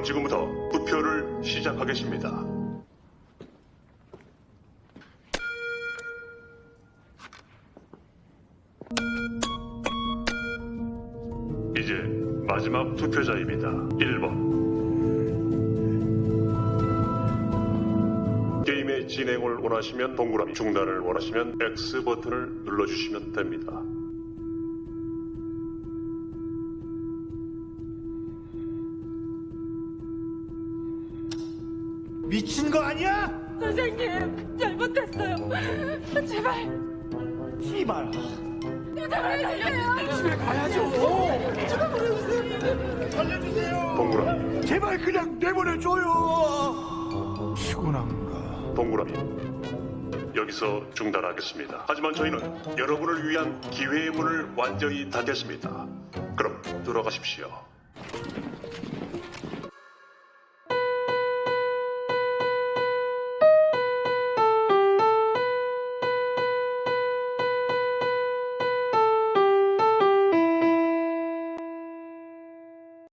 그럼 지금부터 투표를 시작하겠습니다. 이제 마지막 투표자입니다. 1번. 게임의 진행을 원하시면 동그라미, 중단을 원하시면 X 버튼을 눌러주시면 됩니다. 미친 거 아니야? 선생님 잘못했어요. 제발 씨발 제발 살려주세요. 집에 가야죠 살려주세요 동그라미, 제발 그냥 내보내줘요 피곤한가 동그라미. 여기서 중단하겠습니다. 하지만 저희는 여러분을 위한 기회의 문을 완전히 닫겠습니다. 그럼 들어가십시오.